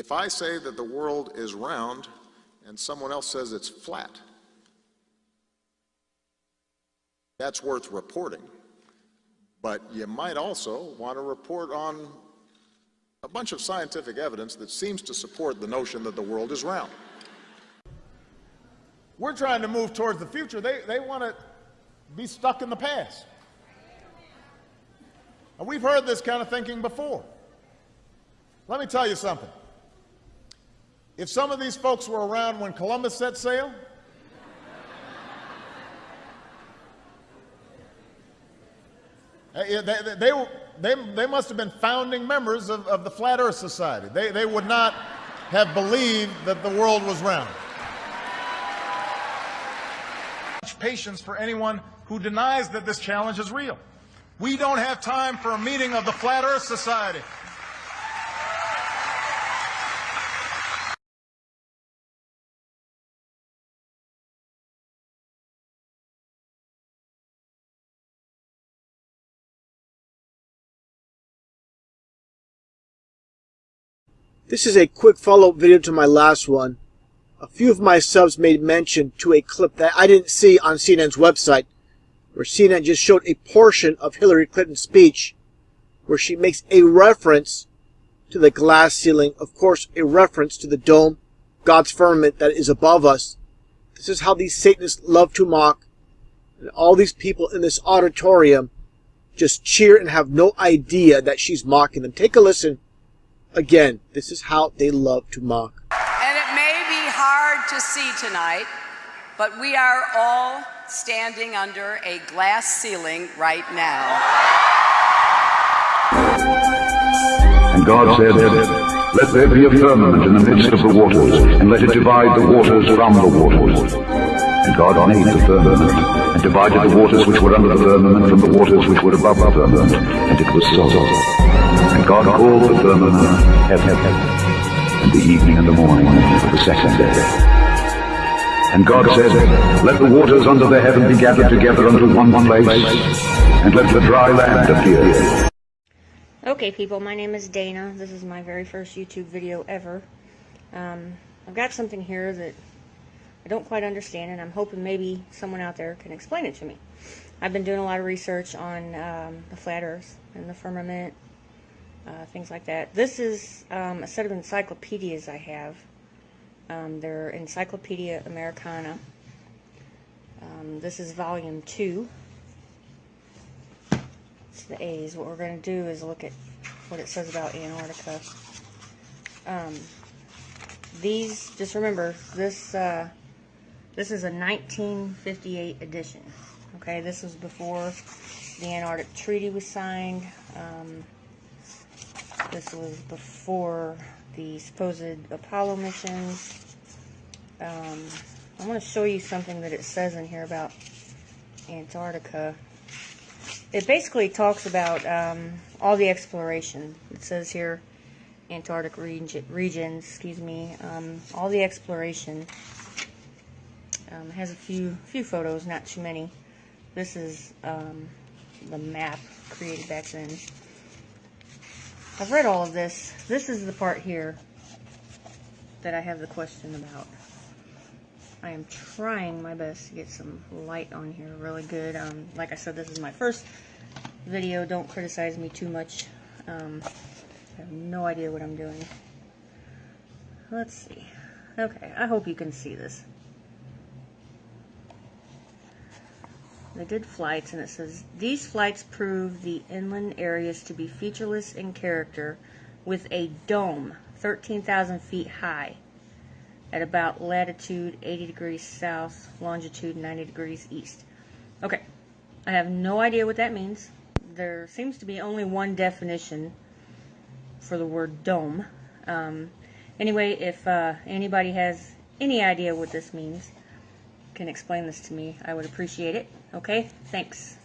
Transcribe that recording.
If I say that the world is round and someone else says it's flat, that's worth reporting. But you might also want to report on a bunch of scientific evidence that seems to support the notion that the world is round. We're trying to move towards the future. They, they want to be stuck in the past. And we've heard this kind of thinking before. Let me tell you something. If some of these folks were around when Columbus set sail, eh, they, they, they, they, they must have been founding members of, of the Flat Earth Society. They, they would not have believed that the world was round. Patience for anyone who denies that this challenge is real. We don't have time for a meeting of the Flat Earth Society. This is a quick follow-up video to my last one. A few of my subs made mention to a clip that I didn't see on CNN's website, where CNN just showed a portion of Hillary Clinton's speech, where she makes a reference to the glass ceiling, of course a reference to the dome, God's firmament that is above us. This is how these Satanists love to mock, and all these people in this auditorium just cheer and have no idea that she's mocking them. Take a listen Again, this is how they love to mock. And it may be hard to see tonight, but we are all standing under a glass ceiling right now. And God said, Let there be a firmament in the midst of the waters, and let it divide the waters from the waters. And God made the firmament, and divided the waters which were under the firmament from the waters which were above the firmament, and it was so. And God called the firmament heaven, and the evening and the morning were the second day. And God said, Let the waters under the heaven be gathered together unto one place, and let the dry land appear. Okay, people, my name is Dana. This is my very first YouTube video ever. Um, I've got something here that I don't quite understand, and I'm hoping maybe someone out there can explain it to me. I've been doing a lot of research on um, the flat earth and the firmament uh, things like that. This is um, a set of encyclopedias I have. Um, they're Encyclopedia Americana. Um, this is volume 2. It's the A's. What we're going to do is look at what it says about Antarctica. Um, these, just remember, this uh, this is a 1958 edition. Okay, this was before the Antarctic Treaty was signed. Um, this was before the supposed Apollo missions. Um, I want to show you something that it says in here about Antarctica. It basically talks about um, all the exploration. It says here, Antarctic region, regions, excuse me, um, all the exploration. Um, has a few few photos, not too many. This is um, the map created back then. I've read all of this. This is the part here that I have the question about. I am trying my best to get some light on here really good. Um, like I said, this is my first video. Don't criticize me too much. Um, I have no idea what I'm doing. Let's see. Okay, I hope you can see this. They did flights, and it says, These flights prove the inland areas to be featureless in character with a dome 13,000 feet high at about latitude 80 degrees south, longitude 90 degrees east. Okay, I have no idea what that means. There seems to be only one definition for the word dome. Um, anyway, if uh, anybody has any idea what this means, can explain this to me, I would appreciate it. Okay? Thanks.